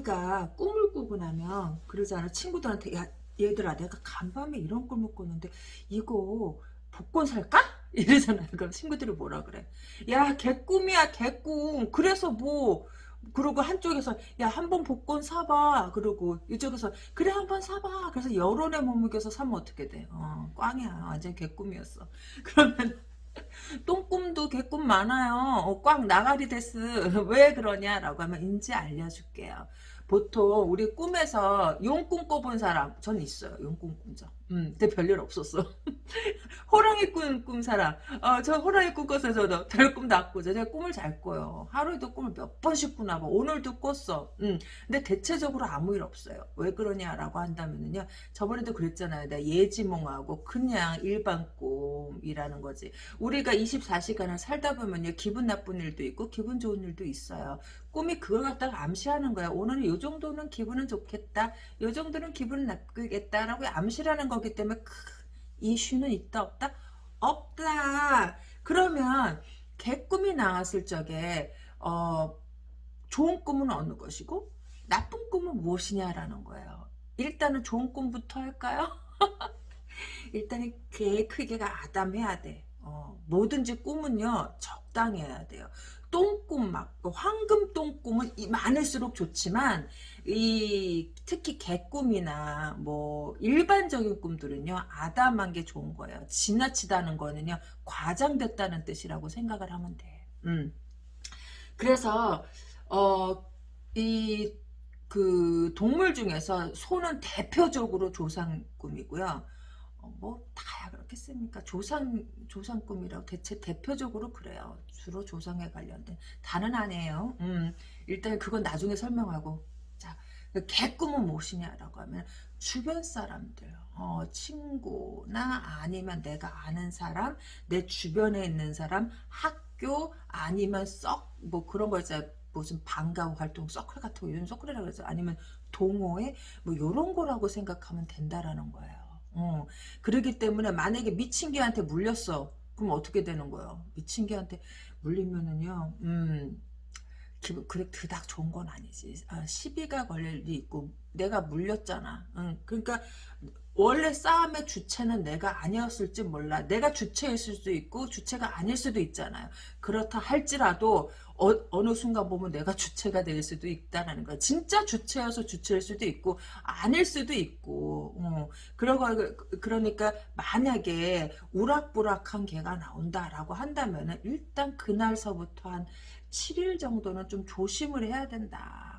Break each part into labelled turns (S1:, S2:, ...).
S1: 우리가 꿈을 꾸고 나면 그러잖아. 친구들한테 야 얘들아 내가 간밤에 이런 꿈을 꿨는데 이거 복권 살까? 이러잖아. 그럼 친구들이 뭐라 그래? 야 개꿈이야 개꿈. 그래서 뭐 그리고 한쪽에서 야 한 번 복권 사봐 그러고 이쪽에서 그래 한 번 사봐 그래서 여론에 머무겨서 사면 어떻게 돼 어, 꽝이야 완전 개꿈이었어 그러면 똥꿈도 개꿈 많아요 어, 꽝 나가리 데스 왜 그러냐라고 하면 인지 알려줄게요 보통 우리 꿈에서 용 꿈 꿔본 사람 전 있어요. 용 꿈 꾼 적 음, 근데 별일 없었어. 호랑이 꿈, 꾼 사람. 어, 저 호랑이 꿈 꿨어요, 저도. 별 꿈도 안 꾸죠. 제가 꿈을 잘 꿔요. 하루에도 꿈을 몇 번씩 꾸나 봐. 오늘도 꿨어. 음, 근데 대체적으로 아무 일 없어요. 왜 그러냐라고 한다면은요. 저번에도 그랬잖아요. 내가 예지몽하고 그냥 일반 꿈이라는 거지. 우리가 24시간을 살다 보면요. 기분 나쁜 일도 있고, 기분 좋은 일도 있어요. 꿈이 그걸 갖다가 암시하는 거야. 오늘은 요 정도는 기분은 좋겠다. 요 정도는 기분은 나쁘겠다라고 암시라는 거 거기 때문에 크, 이슈는 있다 없다? 없다. 그러면 개꿈이 나왔을 적에 어, 좋은 꿈은 어느 것이고 나쁜 꿈은 무엇이냐라는 거예요. 일단은 좋은 꿈부터 할까요? 일단은 개 크기가 아담해야 돼. 어, 뭐든지 꿈은요 적당해야 돼요. 똥꿈 막 황금 똥꿈은 많을수록 좋지만 이 특히 개꿈이나 뭐 일반적인 꿈들은요 아담한 게 좋은 거예요. 지나치다는 거는요 과장됐다는 뜻이라고 생각을 하면 돼. 음. 그래서 어이 그 동물 중에서 소는 대표적으로 조상 꿈이고요. 어, 뭐 다야 그렇겠습니까? 조상 조상 꿈이라고 대체 대표적으로 그래요. 주로 조상에 관련된 다는 아니에요. 음, 일단 그건 나중에 설명하고 자 개꿈은 무엇이냐라고 하면 주변 사람들 어, 친구나 아니면 내가 아는 사람 내 주변에 있는 사람 학교 아니면 썩 뭐 그런 거 있잖아요. 무슨 방과 활동 서클 같은 거 요즘 서클이라고 해서 아니면 동호회 뭐 요런 거라고 생각하면 된다라는 거예요. 어, 그러기 때문에 만약에 미친 개한테 물렸어. 그럼 어떻게 되는 거예요? 미친 개한테 물리면은요, 음, 기분, 그래, 그닥 좋은 건 아니지. 아, 시비가 걸릴 일이 있고, 내가 물렸잖아. 응, 그러니까, 원래 싸움의 주체는 내가 아니었을지 몰라. 내가 주체였을 수도 있고 주체가 아닐 수도 있잖아요. 그렇다 할지라도 어, 느 순간 보면 내가 주체가 될 수도 있다는 거야. 진짜 주체여서 주체일 수도 있고 아닐 수도 있고 어. 그러고 그러니까 만약에 우락부락한 개가 나온다라고 한다면은 일단 그날서부터 한 7일 정도는 좀 조심을 해야 된다.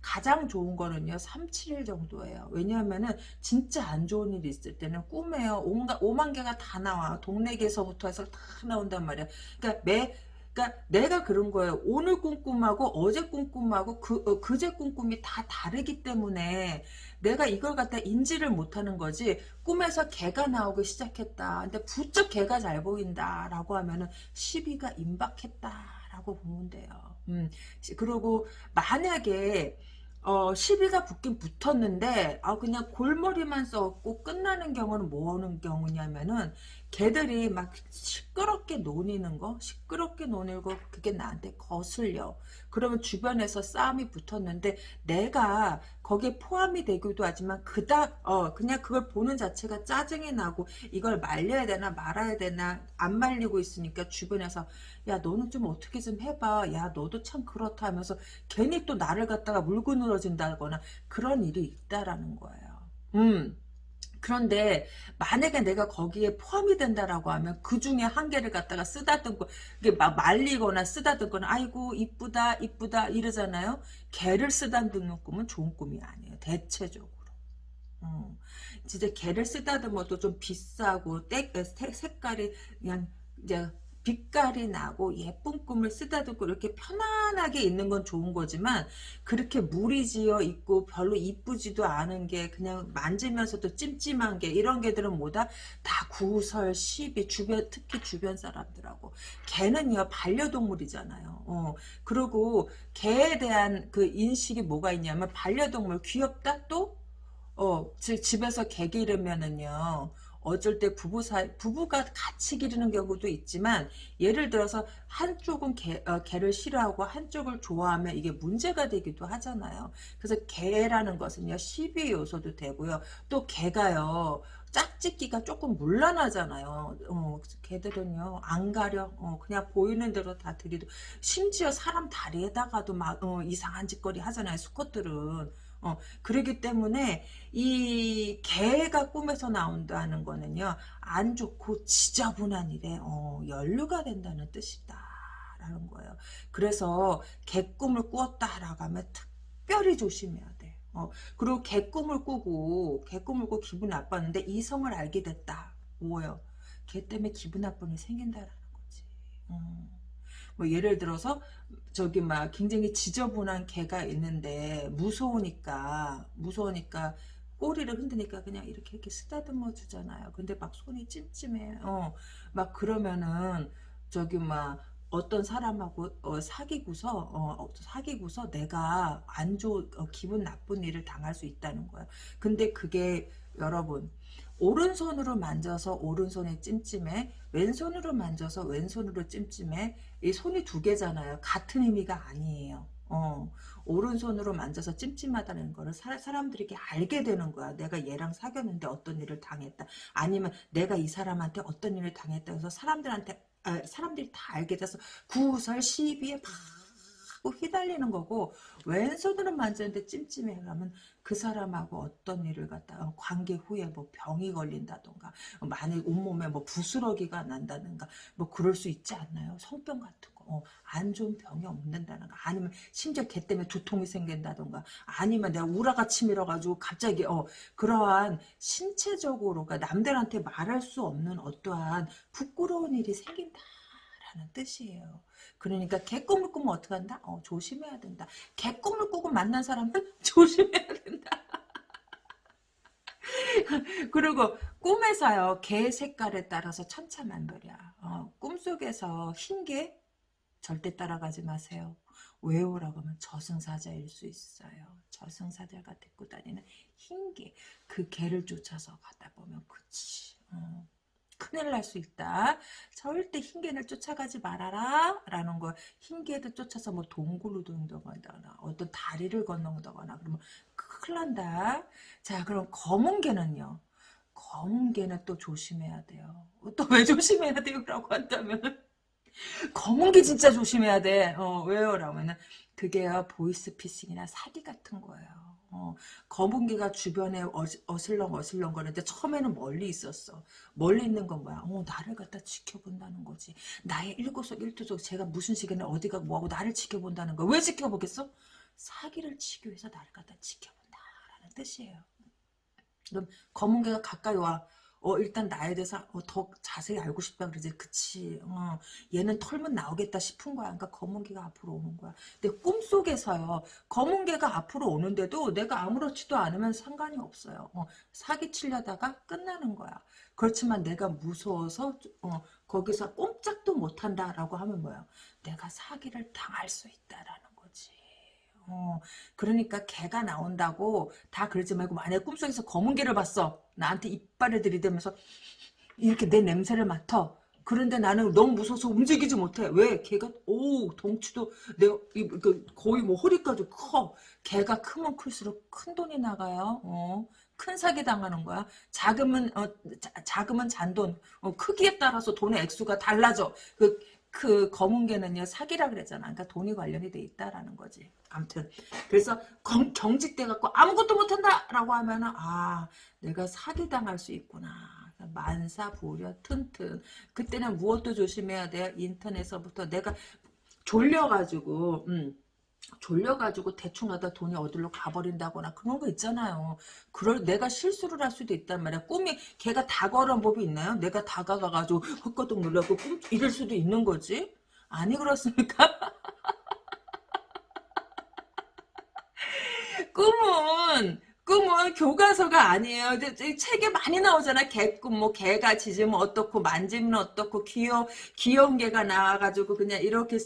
S1: 가장 좋은 거는요 3, 7일 정도예요 왜냐하면은 진짜 안 좋은 일이 있을 때는 꿈에요 온갖 5만 개가 다 나와 동네개서부터 해서 다 나온단 말이야 그러니까 매 그러니까 내가 그런 거예요. 오늘 꿈꿈하고 어제 꿈꿈하고 그, 어, 그제 꿈꿈이 다 다르기 때문에 내가 이걸 갖다 인지를 못하는 거지 꿈에서 개가 나오기 시작했다. 근데 부쩍 개가 잘 보인다라고 하면은 시비가 임박했다라고 보면 돼요. 음, 그리고 만약에 어, 시비가 붙긴 붙었는데, 아, 그냥 골머리만 써고 끝나는 경우는 뭐 하는 경우냐면은, 개들이 막 시끄럽게 노니는 거, 시끄럽게 노니고, 그게 나한테 거슬려. 그러면 주변에서 싸움이 붙었는데, 내가 거기에 포함이 되기도 하지만, 그닥, 어, 그냥 그걸 보는 자체가 짜증이 나고, 이걸 말려야 되나 말아야 되나, 안 말리고 있으니까 주변에서, 야 너는 좀 어떻게 좀 해봐. 야 너도 참 그렇다 하면서 괜히 또 나를 갖다가 물고 늘어진다거나 그런 일이 있다라는 거예요. 음 그런데 만약에 내가 거기에 포함이 된다라고 하면 그 중에 한 개를 갖다가 쓰다듬고 이게 막 말리거나 쓰다듬거나 아이고 이쁘다 이쁘다 이러잖아요. 개를 쓰다듬는 꿈은 좋은 꿈이 아니에요. 대체적으로. 음, 진짜 개를 쓰다듬어도 좀 비싸고 때, 색깔이 그냥 이제 빛깔이 나고 예쁜 꿈을 쓰다듬고 이렇게 편안하게 있는 건 좋은 거지만 그렇게 무리지어 있고 별로 이쁘지도 않은 게 그냥 만지면서도 찜찜한 게 이런 개들은 뭐다? 다 구설, 시비, 주변 특히 주변 사람들하고. 개는요 반려동물이잖아요. 어, 그리고 개에 대한 그 인식이 뭐가 있냐면 반려동물 귀엽다? 또? 어, 집에서 개 기르면은요 어쩔 때 부부 사이 부부가 같이 기르는 경우도 있지만 예를 들어서 한쪽은 개, 어, 개를 싫어하고 한쪽을 좋아하면 이게 문제가 되기도 하잖아요. 그래서 개라는 것은요 시비 요소도 되고요. 또 개가요 짝짓기가 조금 물란하잖아요. 어, 개들은요 안 가려 어, 그냥 보이는 대로 다 들이도 심지어 사람 다리에다가도 막 어, 이상한 짓거리 하잖아요. 수컷들은 어, 그러기 때문에 이 개가 꿈에서 나온다는 거는요 안 좋고 지저분한 일에 어, 연루가 된다는 뜻이다 라는 거예요. 그래서 개꿈을 꾸었다라고 하면 특별히 조심해야 돼 어, 그리고 개꿈을 꾸고 개꿈을 꾸고 기분 나빴는데 이성을 알게 됐다. 뭐예요? 개 때문에 기분 나쁜 일이 생긴다라는 거지. 어. 뭐 예를 들어서 저기 막 굉장히 지저분한 개가 있는데 무서우니까 무서우니까 꼬리를 흔드니까 그냥 이렇게 이렇게 쓰다듬어 주잖아요. 근데 막 손이 찜찜해. 어, 막 그러면은 저기 막 어떤 사람하고 어, 사귀고서 어, 사귀고서 내가 안 좋은 어, 기분 나쁜 일을 당할 수 있다는 거예요. 근데 그게 여러분 오른손으로 만져서 오른손에 찜찜해 왼손으로 만져서 왼손으로 찜찜해 이 손이 두 개잖아요. 같은 의미가 아니에요. 어, 오른손으로 만져서 찜찜하다는 거를 사, 사람들이 게 알게 되는 거야. 내가 얘랑 사귀었는데 어떤 일을 당했다. 아니면 내가 이 사람한테 어떤 일을 당했다 해서 사람들한테 아, 사람들이 다 알게 돼서 구설 시비에 막 휘달리는 거고 왼손으로 만졌는데 찜찜해 그러면 그 사람하고 어떤 일을 갖다 가 관계 후에 뭐 병이 걸린다던가 만약 온몸에 뭐 부스러기가 난다든가 뭐 그럴 수 있지 않나요? 성병 같은 거. 어, 안 좋은 병이 없는다는 거 아니면 심지어 개 때문에 두통이 생긴다던가 아니면 내가 우라가 치밀어 가지고 갑자기 어 그러한 신체적으로 그러니까 남들한테 말할 수 없는 어떠한 부끄러운 일이 생긴다 라는 뜻이에요. 그러니까 개꿈을 꾸면 어떻게 한다? 어, 조심해야 된다. 개꿈을 꾸고 만난 사람은 조심해야 된다. 그리고 꿈에서요 개 색깔에 따라서 천차만별이야 어, 꿈속에서 흰 개 절대 따라가지 마세요 왜요라고 하면 저승사자일 수 있어요 저승사자가 데리고 다니는 흰 개 그 개를 쫓아서 가다 보면 그치 어. 큰일 날 수 있다. 절대 흰개를 쫓아가지 말아라. 라는 거. 흰개도 쫓아서 뭐 동굴로 든다거나 어떤 다리를 건너다거나 그러면 큰일 난다. 자 그럼 검은 개는요. 검은 개는 또 조심해야 돼요. 또 왜 조심해야 돼요? 라고 한다면 검은 게 진짜 조심해야 돼. 어, 왜요? 라면은 그게요 보이스피싱이나 사기 같은 거예요. 어, 거북이가 주변에 어슬렁 어슬렁 거리는데 처음에는 멀리 있었어. 멀리 있는 건 뭐야? 어, 나를 갖다 지켜본다는 거지. 나의 일거석일투족 제가 무슨 시간에 어디가 뭐하고 나를 지켜본다는 거. 왜 지켜보겠어? 사기를 치기 위해서 나를 갖다 지켜본다라는 뜻이에요. 그럼 검은 개가 가까이 와. 어 일단 나에 대해서 어, 더 자세히 알고 싶다 그러지. 그치. 어, 얘는 털면 나오겠다 싶은 거야. 그러니까 검은 개가 앞으로 오는 거야. 근데 꿈속에서요 검은 개가 앞으로 오는데도 내가 아무렇지도 않으면 상관이 없어요. 어, 사기치려다가 끝나는 거야. 그렇지만 내가 무서워서 어, 거기서 꼼짝도 못한다 라고 하면 뭐야? 내가 사기를 당할 수 있다라는 어, 그러니까 개가 나온다고 다 그러지 말고 만약 꿈속에서 검은 개를 봤어. 나한테 이빨을 들이대면서 이렇게 내 냄새를 맡아. 그런데 나는 너무 무서워서 움직이지 못해. 왜? 개가 오 덩치도 내가 그 거의 뭐 허리까지 커. 개가 크면 클수록 큰 돈이 나가요. 어. 큰 사기 당하는 거야. 작으면 어, 자, 금은 잔돈. 어, 크기에 따라서 돈의 액수가 달라져. 그, 그 검은 개는요 사기라 그랬잖아. 그러니까 돈이 관련이 돼 있다라는 거지. 아무튼 그래서 경직돼 갖고 아무것도 못한다라고 하면은 아 내가 사기 당할 수 있구나. 만사부려 튼튼 그때는 무엇도 조심해야 돼요 인터넷에서부터 내가 졸려가지고 음, 졸려가지고 대충 하다 돈이 어디로 가버린다거나 그런 거 있잖아요. 그럴 내가 실수를 할 수도 있단 말이야. 꿈이 걔가 다가오는 법이 있나요? 내가 다가가가지고 헛거덕 놀라고 꿈 이럴 수도 있는 거지. 아니 그렇습니까? 꿈은 개꿈은 교과서가 아니에요. 책에 많이 나오잖아. 개꿈, 뭐, 개가 짖으면 어떻고, 만지면 어떻고, 귀여, 귀여운 개가 나와가지고, 그냥 이렇게,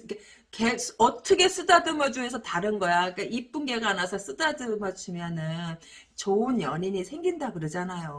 S1: 개, 어떻게 쓰다듬어 주해서 다른 거야. 그러니까 이쁜 개가 나서 쓰다듬어 주면은, 좋은 연인이 생긴다 그러잖아요.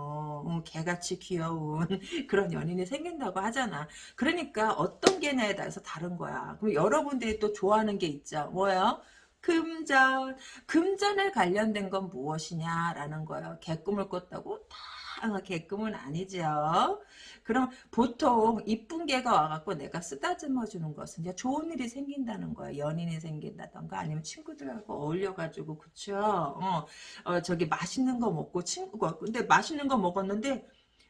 S1: 어, 개같이 귀여운 그런 연인이 생긴다고 하잖아. 그러니까 어떤 개냐에 따라서 다른 거야. 그럼 여러분들이 또 좋아하는 게 있죠. 뭐요? 금전. 금전에 관련된 건 무엇이냐라는 거예요. 개꿈을 꿨다고 다 개꿈은 아니죠. 그럼 보통 이쁜 개가 와갖고 내가 쓰다듬어 주는 것은 이제 좋은 일이 생긴다는 거예요. 연인이 생긴다던가 아니면 친구들하고 어울려가지고 그쵸? 어, 어 저기 맛있는 거 먹고 친구가 근데 맛있는 거 먹었는데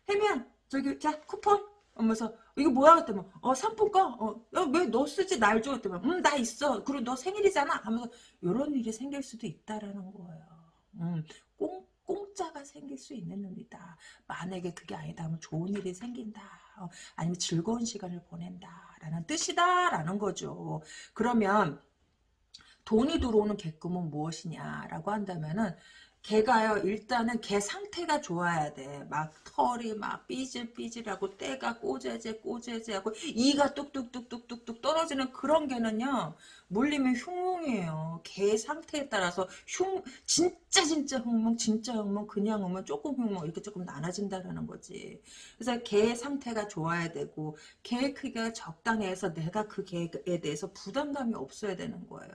S1: 혜미야 저기 자 쿠폰 하면서 이거 뭐야? 그랬더니 어 상품권 어 왜 너 쓰지? 날 줘 그랬더니 음 나 있어. 그리고 너 생일이잖아. 하면서 이런 일이 생길 수도 있다라는 거예요. 음, 꽁 공짜가 생길 수 있는 놈이다. 만약에 그게 아니다 하면 좋은 일이 생긴다. 어, 아니면 즐거운 시간을 보낸다 라는 뜻이다 라는 거죠. 그러면 돈이 들어오는 개꿈은 무엇이냐라고 한다면은 개가요 일단은 개 상태가 좋아야 돼. 막 털이 막 삐질삐질하고 때가 꼬재재 꼬재재하고 이가 뚝뚝뚝뚝뚝뚝 떨어지는 그런 개는요. 물리면 흉몽이에요. 개 상태에 따라서 흉 진짜 진짜 흉몽 진짜 흉몽 그냥 흉몽 조금 흉몽 이렇게 조금 나눠진다라는 거지. 그래서 개 상태가 좋아야 되고 개 크기가 적당해서 내가 그 개에 대해서 부담감이 없어야 되는 거예요.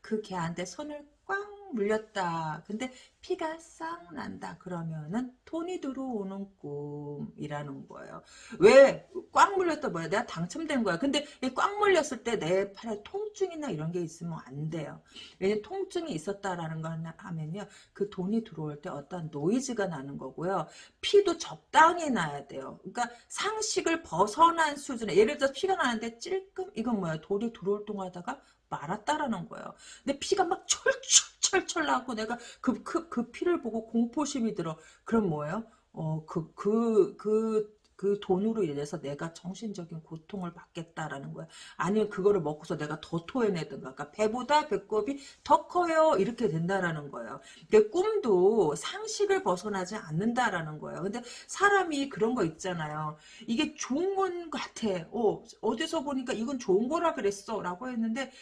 S1: 그 개한테 손을 꽝 물렸다. 근데 피가 싹 난다. 그러면은 돈이 들어오는 꿈이라는 거예요. 왜? 꽝 물렸다 뭐야? 내가 당첨된 거야. 근데 꽝 물렸을 때 내 팔에 통증이나 이런 게 있으면 안 돼요. 왜냐면 통증이 있었다라는 거 하면요. 그 돈이 들어올 때 어떤 노이즈가 나는 거고요. 피도 적당히 나야 돼요. 그러니까 상식을 벗어난 수준에 예를 들어서 피가 나는데 찔끔 이건 뭐야? 돌이 들어올 동안 하다가 말았다라는 거예요. 근데 피가 막 철철철철 나고 내가 그, 그, 그 피를 보고 공포심이 들어. 그럼 뭐예요? 어, 그, 그, 그, 그 돈으로 인해서 내가 정신적인 고통을 받겠다라는 거야. 아니면 그거를 먹고서 내가 더 토해내든가. 그러니까 배보다 배꼽이 더 커요. 이렇게 된다라는 거예요. 그 꿈도 상식을 벗어나지 않는다라는 거예요. 근데 사람이 그런 거 있잖아요. 이게 좋은 건 같아. 어, 어디서 보니까 이건 좋은 거라 그랬어. 라고 했는데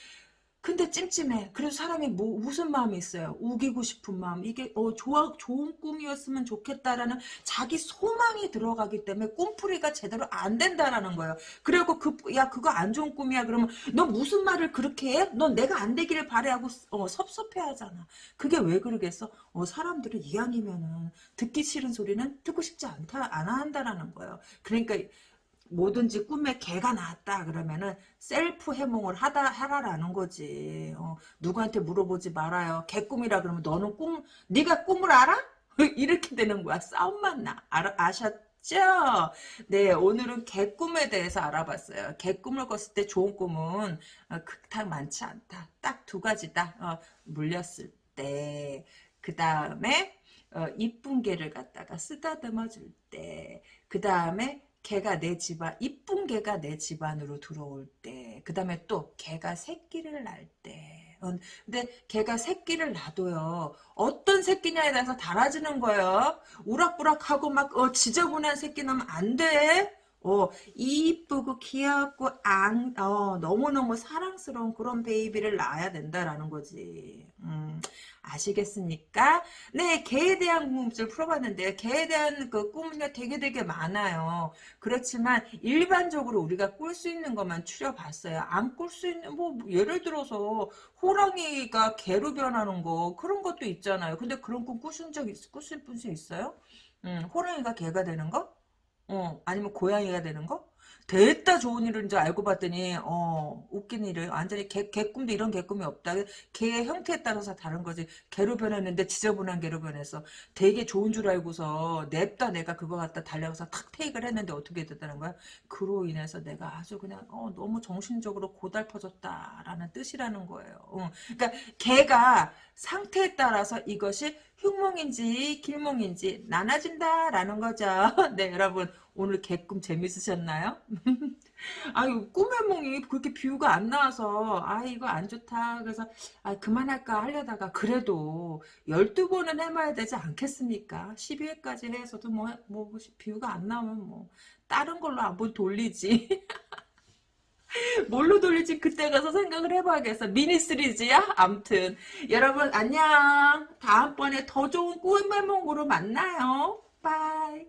S1: 근데 찜찜해. 그래서 사람이 뭐, 무슨 마음이 있어요? 우기고 싶은 마음. 이게 어 좋아 좋은 꿈이었으면 좋겠다라는 자기 소망이 들어가기 때문에 꿈풀이가 제대로 안 된다라는 거예요. 그리고 그야 그거 안 좋은 꿈이야. 그러면 너 무슨 말을 그렇게 해? 넌 내가 안 되기를 바래 하고 어, 섭섭해하잖아. 그게 왜 그러겠어? 어 사람들은 이왕이면은 듣기 싫은 소리는 듣고 싶지 않다 안 한다라는 거예요. 그러니까 뭐든지 꿈에 개가 나왔다 그러면은 셀프 해몽을 하다 하라라는 거지. 어, 누구한테 물어보지 말아요. 개꿈이라 그러면 너는 꿈 네가 꿈을 알아? 이렇게 되는 거야. 싸움만 나. 알, 아셨죠? 네, 오늘은 개꿈에 대해서 알아봤어요. 개꿈을 꿨을 때 좋은 꿈은 어, 극탁 많지 않다. 딱 두 가지다. 어, 물렸을 때. 그 다음에 어, 이쁜 개를 갖다가 쓰다듬어 줄 때. 그 다음에 개가 내 집안 이쁜 개가 내 집안으로 들어올 때 그 다음에 또 개가 새끼를 날때. 근데 개가 새끼를 놔도요 어떤 새끼냐에 따라서 달아지는 거예요. 우락부락하고 막 어, 지저분한 새끼 나면 안돼 어, 이쁘고 귀엽고 앙, 어, 너무너무 사랑스러운 그런 베이비를 낳아야 된다라는 거지 음, 아시겠습니까? 네, 개에 대한 궁금증을 풀어봤는데 개에 대한 그 꿈은요 되게 되게 많아요. 그렇지만 일반적으로 우리가 꿀 수 있는 것만 추려봤어요. 안 꿀 수 있는 뭐 예를 들어서 호랑이가 개로 변하는 거 그런 것도 있잖아요. 근데 그런 꿈 꾸신 적 있, 꾸실 분이 있어요? 음, 호랑이가 개가 되는 거? 어, 아니면 고양이가 되는 거? 됐다 좋은 일인 줄 알고 봤더니 어 웃긴 일을 완전히 개, 개꿈도 이런 개꿈이 없다. 개의 형태에 따라서 다른 거지. 개로 변했는데 지저분한 개로 변해서 되게 좋은 줄 알고서 냅다 내가 그거 갖다 달려가서 탁 테이크를 했는데 어떻게 됐다는 거야? 그로 인해서 내가 아주 그냥 어, 너무 정신적으로 고달퍼졌다라는 뜻이라는 거예요. 어. 그러니까 개가 상태에 따라서 이것이 흉몽인지 길몽인지 나눠진다라는 거죠. 네 여러분 오늘 개꿈 재밌으셨나요? 아유 꿈의 몽이 그렇게 뷰가 안 나와서 아 이거 안 좋다 그래서 아 그만할까 하려다가 그래도 12번은 해봐야 되지 않겠습니까 12회까지 해서도 뭐, 뭐, 뭐 뷰가 안 나오면 뭐 다른 걸로 한번 돌리지 뭘로 돌릴지 그때 가서 생각을 해봐야겠어. 미니 시리즈야? 암튼. 여러분 안녕. 다음번에 더 좋은 꿈의 몽으로 만나요. 바이